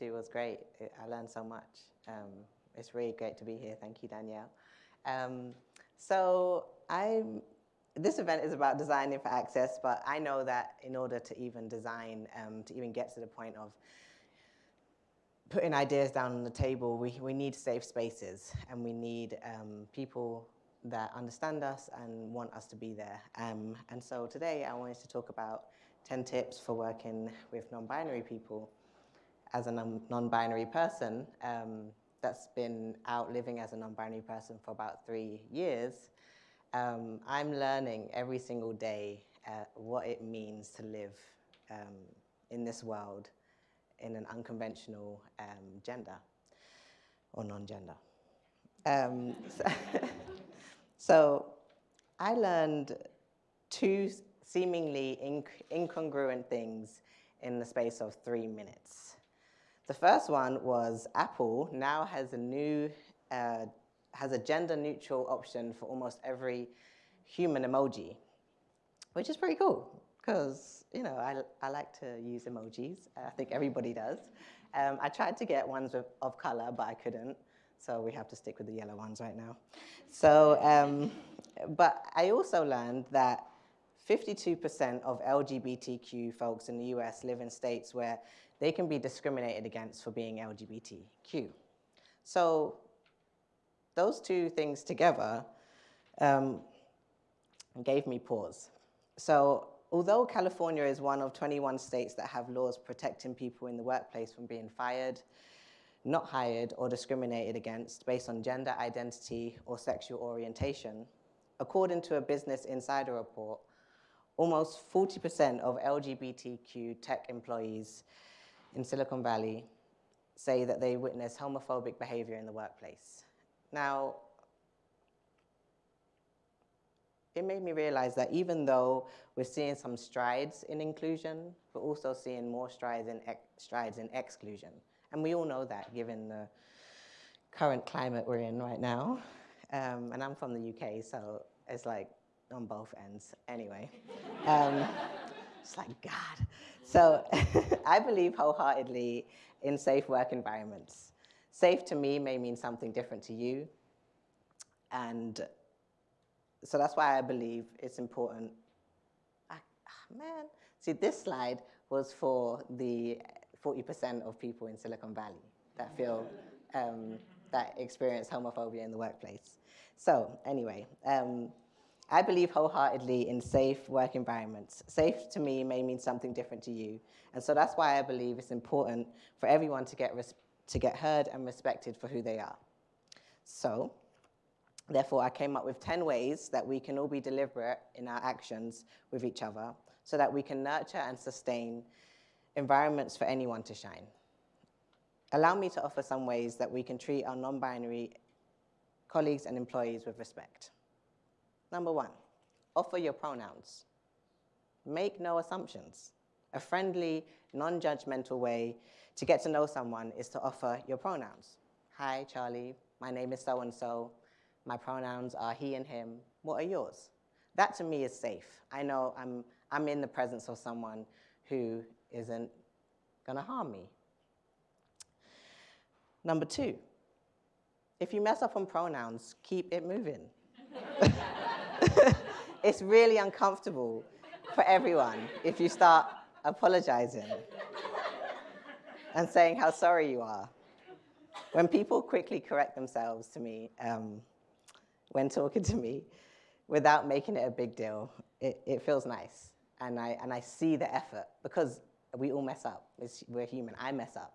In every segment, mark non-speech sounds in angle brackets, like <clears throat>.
two was great. I learned so much. Um, it's really great to be here. Thank you, Danielle. Um, so I'm, this event is about designing for access, but I know that in order to even design, um, to even get to the point of putting ideas down on the table, we, we need safe spaces and we need um, people that understand us and want us to be there. Um, and so today I wanted to talk about 10 tips for working with non-binary people. As a non-binary person um, that's been out living as a non-binary person for about three years, um, I'm learning every single day uh, what it means to live um, in this world in an unconventional um, gender or non-gender. Um, so, <laughs> so, I learned two seemingly inc incongruent things in the space of three minutes. The first one was Apple now has a new, uh, has a gender neutral option for almost every human emoji, which is pretty cool because, you know, I, I like to use emojis. I think everybody does. Um, I tried to get ones of, of color, but I couldn't. So we have to stick with the yellow ones right now. So, um, but I also learned that 52% of LGBTQ folks in the US live in states where they can be discriminated against for being LGBTQ. So those two things together um, gave me pause. So although California is one of 21 states that have laws protecting people in the workplace from being fired, not hired or discriminated against based on gender identity or sexual orientation, according to a Business Insider report, almost 40% of LGBTQ tech employees in Silicon Valley say that they witness homophobic behavior in the workplace. Now, it made me realize that even though we're seeing some strides in inclusion, we're also seeing more strides in, strides in exclusion. And we all know that given the current climate we're in right now. Um, and I'm from the UK, so it's like on both ends anyway. Um, it's like, God. So <laughs> I believe wholeheartedly in safe work environments. Safe to me may mean something different to you. And so that's why I believe it's important. I, oh man, see this slide was for the 40% of people in Silicon Valley that feel, um, that experience homophobia in the workplace. So anyway, um, I believe wholeheartedly in safe work environments. Safe to me may mean something different to you. And so that's why I believe it's important for everyone to get, to get heard and respected for who they are. So therefore, I came up with 10 ways that we can all be deliberate in our actions with each other so that we can nurture and sustain environments for anyone to shine. Allow me to offer some ways that we can treat our non-binary colleagues and employees with respect. Number one, offer your pronouns. Make no assumptions. A friendly, non-judgmental way to get to know someone is to offer your pronouns. Hi, Charlie, my name is so-and-so. My pronouns are he and him. What are yours? That to me is safe. I know I'm, I'm in the presence of someone who isn't gonna harm me. Number two, if you mess up on pronouns, keep it moving. <laughs> <laughs> it's really uncomfortable for everyone if you start apologizing and saying how sorry you are. When people quickly correct themselves to me, um, when talking to me, without making it a big deal, it, it feels nice. And I, and I see the effort because we all mess up. It's, we're human. I mess up.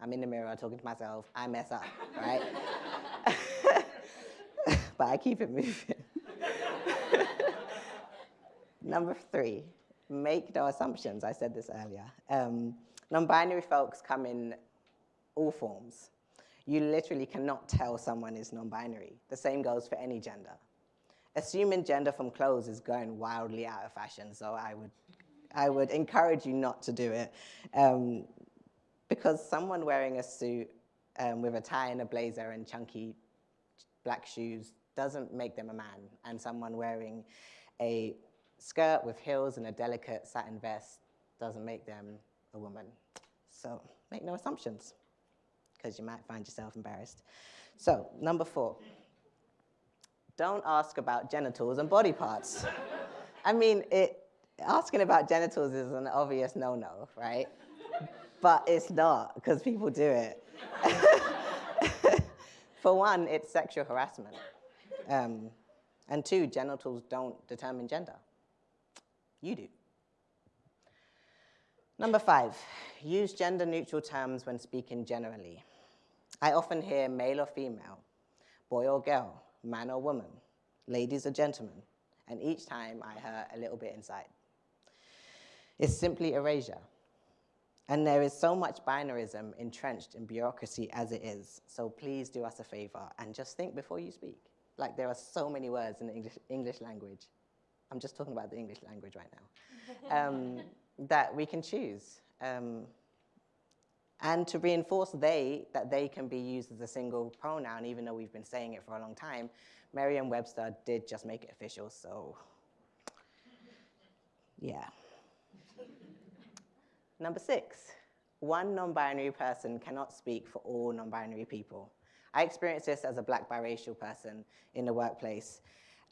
I'm in the mirror talking to myself. I mess up, right? <laughs> but I keep it moving. Number three, make no assumptions. I said this earlier. Um, Non-binary folks come in all forms. You literally cannot tell someone is non-binary. The same goes for any gender. Assuming gender from clothes is going wildly out of fashion, so I would I would encourage you not to do it. Um, because someone wearing a suit um, with a tie and a blazer and chunky black shoes doesn't make them a man. And someone wearing a skirt with heels and a delicate satin vest doesn't make them a woman. So make no assumptions, because you might find yourself embarrassed. So, number four, don't ask about genitals and body parts. <laughs> I mean, it, asking about genitals is an obvious no-no, right? but it's not, because people do it. <laughs> For one, it's sexual harassment. Um, and two, genitals don't determine gender. You do. Number five, use gender neutral terms when speaking generally. I often hear male or female, boy or girl, man or woman, ladies or gentlemen, and each time I hurt a little bit inside. It's simply erasure. And there is so much binarism entrenched in bureaucracy as it is, so please do us a favor and just think before you speak. Like there are so many words in the English, English language. I'm just talking about the English language right now. Um, <laughs> that we can choose. Um, and to reinforce they, that they can be used as a single pronoun, even though we've been saying it for a long time, Merriam-Webster did just make it official, so yeah. Number six, one non-binary person cannot speak for all non-binary people. I experienced this as a black biracial person in the workplace,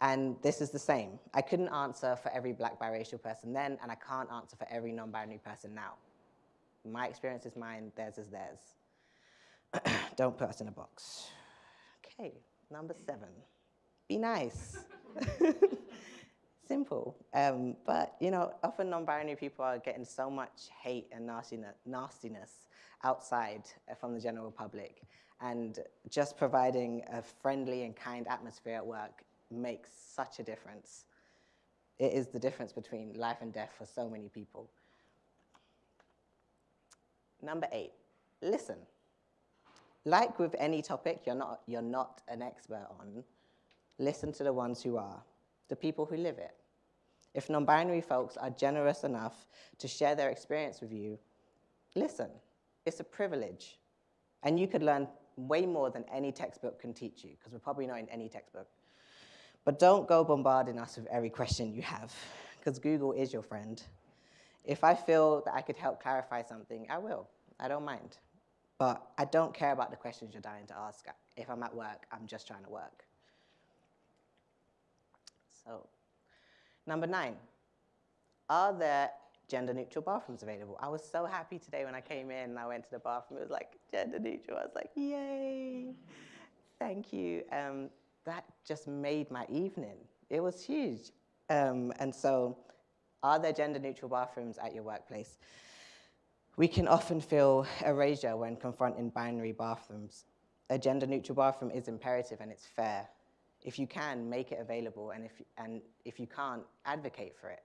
and this is the same. I couldn't answer for every black biracial person then, and I can't answer for every non-binary person now. My experience is mine, theirs is theirs. <clears throat> Don't put us in a box. Okay, number seven, be nice. <laughs> Simple. Um, but, you know, often non-binary people are getting so much hate and nastiness, nastiness outside uh, from the general public. And just providing a friendly and kind atmosphere at work makes such a difference. It is the difference between life and death for so many people. Number eight, listen. Like with any topic you're not, you're not an expert on, listen to the ones who are, the people who live it. If non-binary folks are generous enough to share their experience with you, listen. It's a privilege. And you could learn way more than any textbook can teach you, because we're probably not in any textbook. But don't go bombarding us with every question you have, because Google is your friend. If I feel that I could help clarify something, I will. I don't mind. But I don't care about the questions you're dying to ask. If I'm at work, I'm just trying to work. So, number nine, are there gender neutral bathrooms available? I was so happy today when I came in and I went to the bathroom. It was like gender neutral. I was like, yay, thank you. Um, that just made my evening. It was huge. Um, and so are there gender neutral bathrooms at your workplace? We can often feel erasure when confronting binary bathrooms. A gender neutral bathroom is imperative and it's fair. If you can, make it available, and if, and if you can't, advocate for it.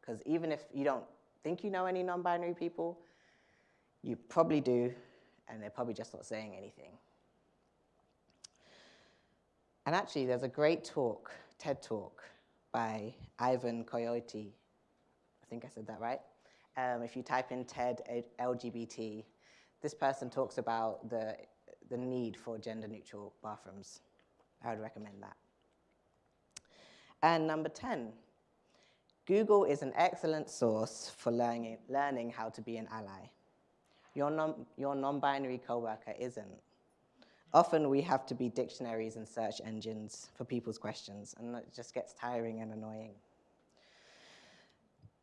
Because even if you don't think you know any non-binary people, you probably do, and they're probably just not saying anything. And actually, there's a great talk, TED Talk, by Ivan Coyote. I think I said that right. Um, if you type in TED LGBT, this person talks about the, the need for gender neutral bathrooms. I would recommend that. And number 10, Google is an excellent source for learning, learning how to be an ally. Your non-binary your non coworker isn't. Often we have to be dictionaries and search engines for people's questions, and it just gets tiring and annoying.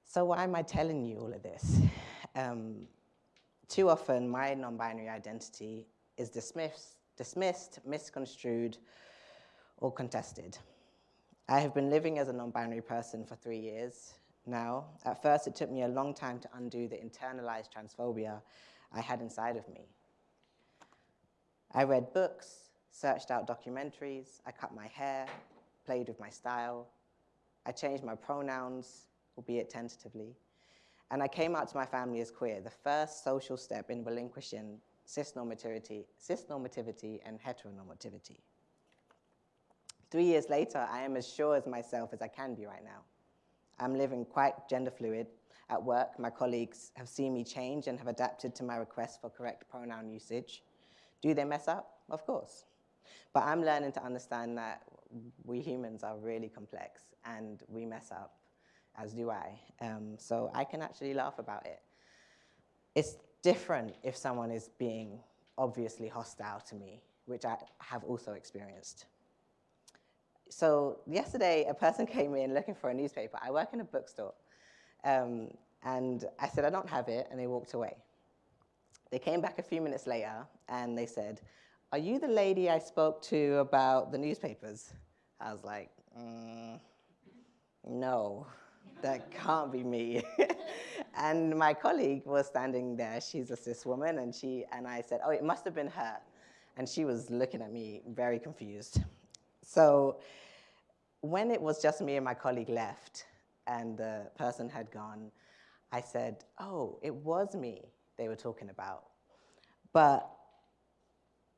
So why am I telling you all of this? Um, too often, my non-binary identity is dismissed, dismissed, misconstrued, or contested. I have been living as a non-binary person for three years now. At first, it took me a long time to undo the internalized transphobia I had inside of me. I read books, searched out documentaries, I cut my hair, played with my style, I changed my pronouns, albeit tentatively, and I came out to my family as queer, the first social step in relinquishing cisnormativity, cisnormativity and heteronormativity. Three years later, I am as sure as myself as I can be right now. I'm living quite gender fluid. At work, my colleagues have seen me change and have adapted to my request for correct pronoun usage. Do they mess up? Of course. But I'm learning to understand that we humans are really complex and we mess up, as do I. Um, so I can actually laugh about it. It's, different if someone is being obviously hostile to me, which I have also experienced. So yesterday, a person <laughs> came in looking for a newspaper. I work in a bookstore. Um, and I said, I don't have it, and they walked away. They came back a few minutes later, and they said, are you the lady I spoke to about the newspapers? I was like, mm, no, that can't be me. <laughs> and my colleague was standing there. She's a cis woman, and, she, and I said, oh, it must have been her. And she was looking at me very confused. So when it was just me and my colleague left, and the person had gone, I said, oh, it was me they were talking about. But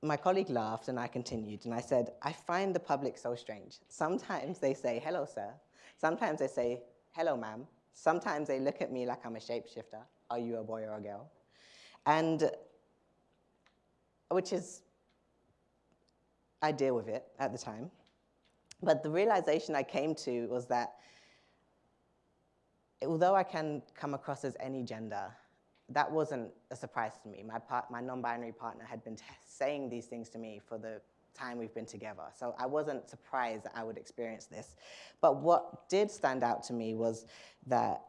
my colleague laughed and I continued and I said, I find the public so strange. Sometimes they say, hello, sir. Sometimes they say, hello, ma'am. Sometimes they look at me like I'm a shapeshifter. Are you a boy or a girl? And which is, I deal with it at the time. But the realization I came to was that although I can come across as any gender, that wasn't a surprise to me. My, part, my non-binary partner had been saying these things to me for the time we've been together. So I wasn't surprised that I would experience this. But what did stand out to me was that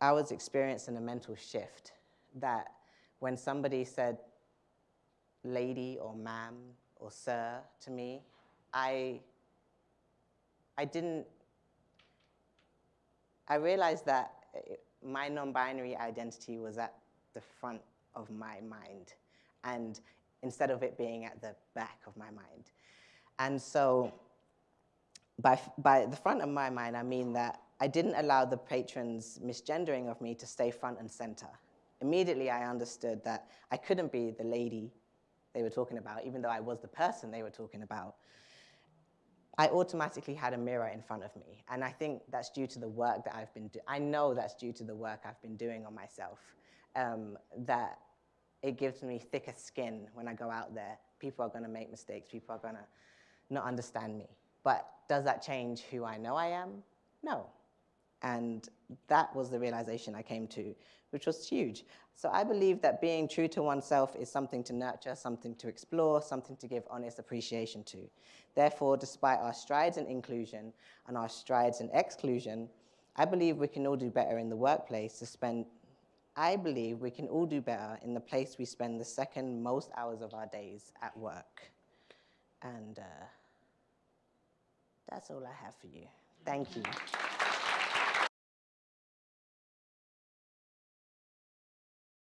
I was experiencing a mental shift that when somebody said lady or ma'am or sir to me, I, I didn't, I realized that eh, my non-binary identity was at the front of my mind and instead of it being at the back of my mind. And so by, by the front of my mind, I mean that I didn't allow the patrons' misgendering of me to stay front and center. Immediately, I understood that I couldn't be the lady they were talking about, even though I was the person they were talking about. I automatically had a mirror in front of me. And I think that's due to the work that I've been doing. I know that's due to the work I've been doing on myself um, that it gives me thicker skin when I go out there. People are going to make mistakes. People are going to not understand me. But does that change who I know I am? No. And that was the realization I came to, which was huge. So I believe that being true to oneself is something to nurture, something to explore, something to give honest appreciation to. Therefore, despite our strides in inclusion and our strides in exclusion, I believe we can all do better in the workplace to spend I believe we can all do better in the place we spend the second most hours of our days at work. And uh, that's all I have for you. Thank you.